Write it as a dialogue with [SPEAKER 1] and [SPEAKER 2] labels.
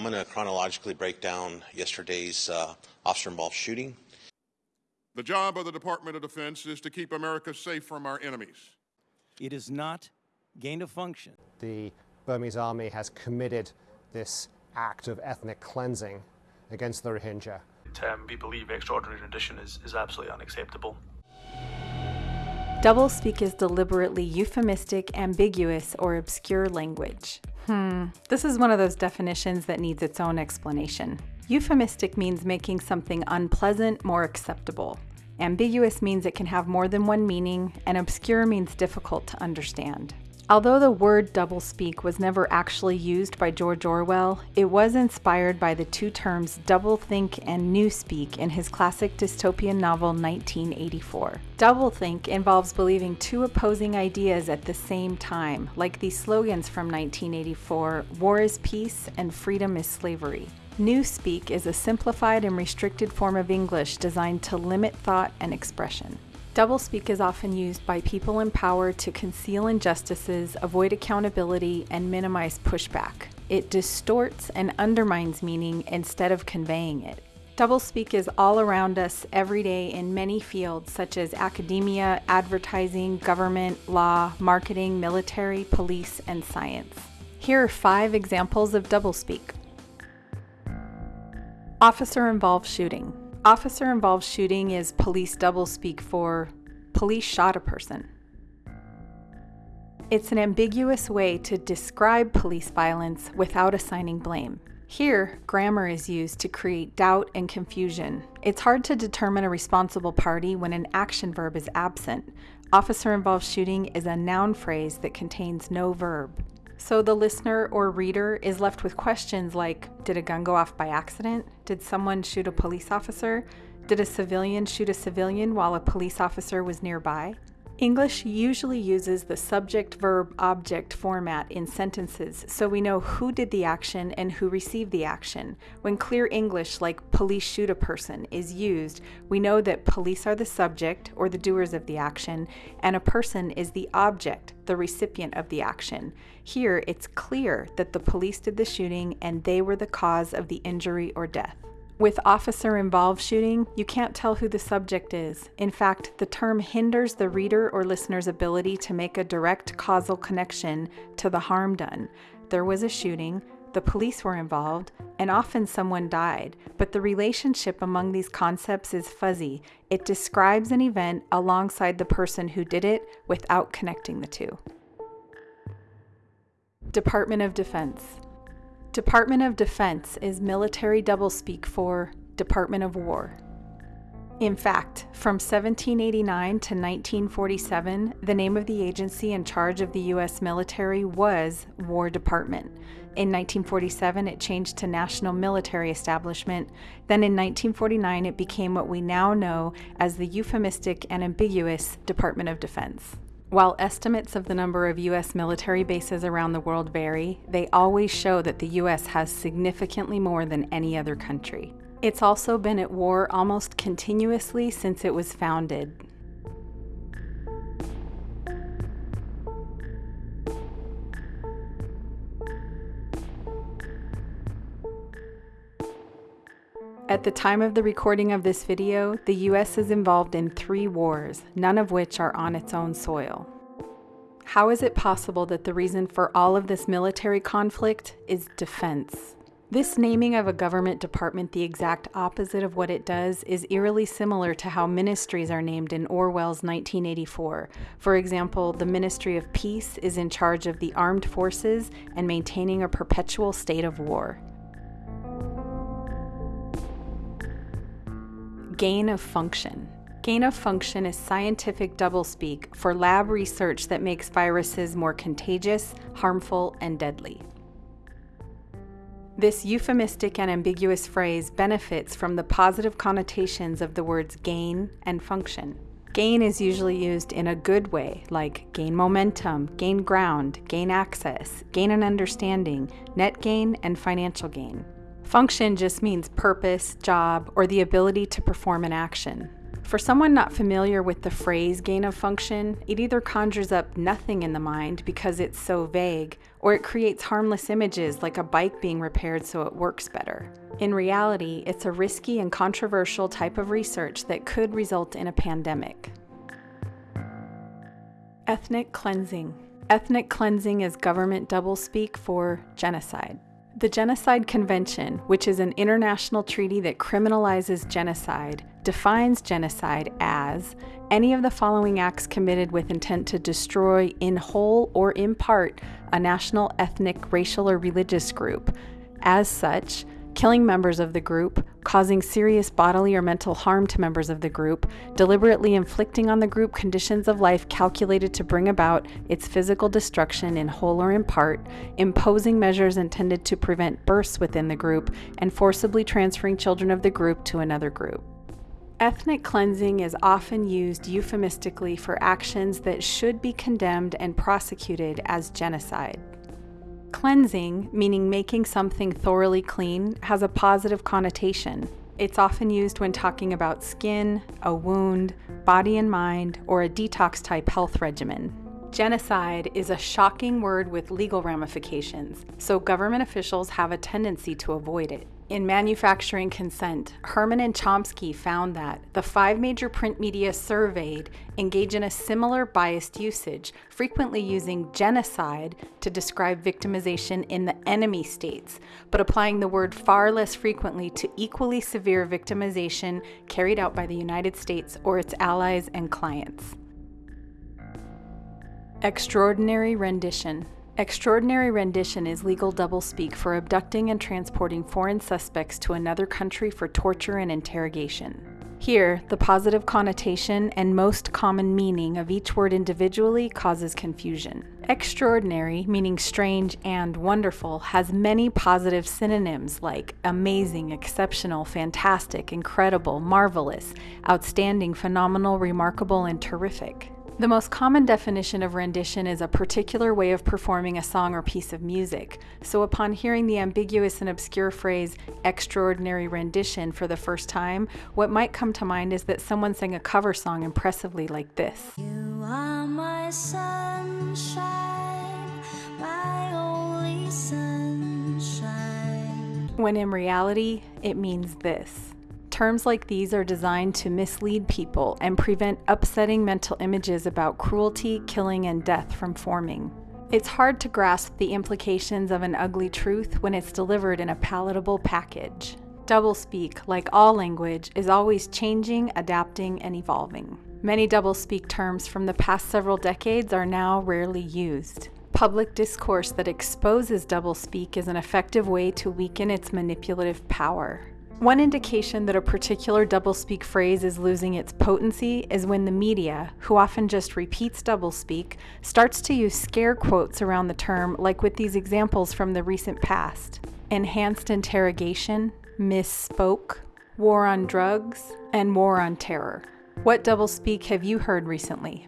[SPEAKER 1] I'm going to chronologically break down yesterday's uh, officer involved shooting.
[SPEAKER 2] The job of the Department of Defense is to keep America safe from our enemies.
[SPEAKER 3] It is not gain of function.
[SPEAKER 4] The Burmese army has committed this act of ethnic cleansing against the Rohingya.
[SPEAKER 5] Um, we believe extraordinary rendition is, is absolutely unacceptable.
[SPEAKER 6] Doublespeak is deliberately euphemistic, ambiguous, or obscure language. Hmm, this is one of those definitions that needs its own explanation. Euphemistic means making something unpleasant more acceptable. Ambiguous means it can have more than one meaning, and obscure means difficult to understand. Although the word doublespeak was never actually used by George Orwell, it was inspired by the two terms doublethink and newspeak in his classic dystopian novel 1984. Doublethink involves believing two opposing ideas at the same time, like the slogans from 1984 War is peace and freedom is slavery. Newspeak is a simplified and restricted form of English designed to limit thought and expression. Doublespeak is often used by people in power to conceal injustices, avoid accountability, and minimize pushback. It distorts and undermines meaning instead of conveying it. Doublespeak is all around us every day in many fields such as academia, advertising, government, law, marketing, military, police, and science. Here are five examples of doublespeak. Officer involved shooting. Officer involved shooting is police doublespeak for police shot a person. It's an ambiguous way to describe police violence without assigning blame. Here, grammar is used to create doubt and confusion. It's hard to determine a responsible party when an action verb is absent. Officer involved shooting is a noun phrase that contains no verb. So the listener or reader is left with questions like Did a gun go off by accident? Did someone shoot a police officer? Did a civilian shoot a civilian while a police officer was nearby? English usually uses the subject verb object format in sentences so we know who did the action and who received the action. When clear English like police shoot a person is used, we know that police are the subject or the doers of the action and a person is the object, the recipient of the action. Here it's clear that the police did the shooting and they were the cause of the injury or death. With officer involved shooting, you can't tell who the subject is. In fact, the term hinders the reader or listener's ability to make a direct causal connection to the harm done. There was a shooting, the police were involved, and often someone died, but the relationship among these concepts is fuzzy. It describes an event alongside the person who did it without connecting the two. Department of Defense Department of Defense is military doublespeak for Department of War. In fact, from 1789 to 1947, the name of the agency in charge of the U.S. military was War Department. In 1947, it changed to National Military Establishment. Then in 1949, it became what we now know as the euphemistic and ambiguous Department of Defense. While estimates of the number of U.S. military bases around the world vary, they always show that the U.S. has significantly more than any other country. It's also been at war almost continuously since it was founded, At the time of the recording of this video, the US is involved in three wars, none of which are on its own soil. How is it possible that the reason for all of this military conflict is defense? This naming of a government department the exact opposite of what it does is eerily similar to how ministries are named in Orwell's 1984. For example, the Ministry of Peace is in charge of the armed forces and maintaining a perpetual state of war. Gain of function. Gain of function is scientific doublespeak for lab research that makes viruses more contagious, harmful, and deadly. This euphemistic and ambiguous phrase benefits from the positive connotations of the words gain and function. Gain is usually used in a good way, like gain momentum, gain ground, gain access, gain an understanding, net gain, and financial gain. Function just means purpose, job, or the ability to perform an action. For someone not familiar with the phrase gain of function, it either conjures up nothing in the mind because it's so vague, or it creates harmless images like a bike being repaired so it works better. In reality, it's a risky and controversial type of research that could result in a pandemic. Ethnic cleansing. Ethnic cleansing is government doublespeak for genocide. The Genocide Convention, which is an international treaty that criminalizes genocide, defines genocide as any of the following acts committed with intent to destroy, in whole or in part, a national, ethnic, racial, or religious group. As such, killing members of the group, causing serious bodily or mental harm to members of the group, deliberately inflicting on the group conditions of life calculated to bring about its physical destruction in whole or in part, imposing measures intended to prevent births within the group, and forcibly transferring children of the group to another group. Ethnic cleansing is often used euphemistically for actions that should be condemned and prosecuted as genocide. Cleansing, meaning making something thoroughly clean, has a positive connotation. It's often used when talking about skin, a wound, body and mind, or a detox type health regimen. Genocide is a shocking word with legal ramifications, so government officials have a tendency to avoid it. In Manufacturing Consent, Herman and Chomsky found that the five major print media surveyed engage in a similar biased usage, frequently using genocide to describe victimization in the enemy states, but applying the word far less frequently to equally severe victimization carried out by the United States or its allies and clients. Extraordinary rendition. Extraordinary rendition is legal doublespeak for abducting and transporting foreign suspects to another country for torture and interrogation. Here, the positive connotation and most common meaning of each word individually causes confusion. Extraordinary, meaning strange and wonderful, has many positive synonyms like amazing, exceptional, fantastic, incredible, marvelous, outstanding, phenomenal, remarkable, and terrific. The most common definition of rendition is a particular way of performing a song or piece of music. So, upon hearing the ambiguous and obscure phrase extraordinary rendition for the first time, what might come to mind is that someone sang a cover song impressively like this.
[SPEAKER 7] You are my sunshine, my only sunshine.
[SPEAKER 6] When in reality, it means this. Terms like these are designed to mislead people and prevent upsetting mental images about cruelty, killing, and death from forming. It's hard to grasp the implications of an ugly truth when it's delivered in a palatable package. Doublespeak, like all language, is always changing, adapting, and evolving. Many doublespeak terms from the past several decades are now rarely used. Public discourse that exposes doublespeak is an effective way to weaken its manipulative power. One indication that a particular doublespeak phrase is losing its potency is when the media, who often just repeats doublespeak, starts to use scare quotes around the term, like with these examples from the recent past enhanced interrogation, misspoke, war on drugs, and war on terror. What doublespeak have you heard recently?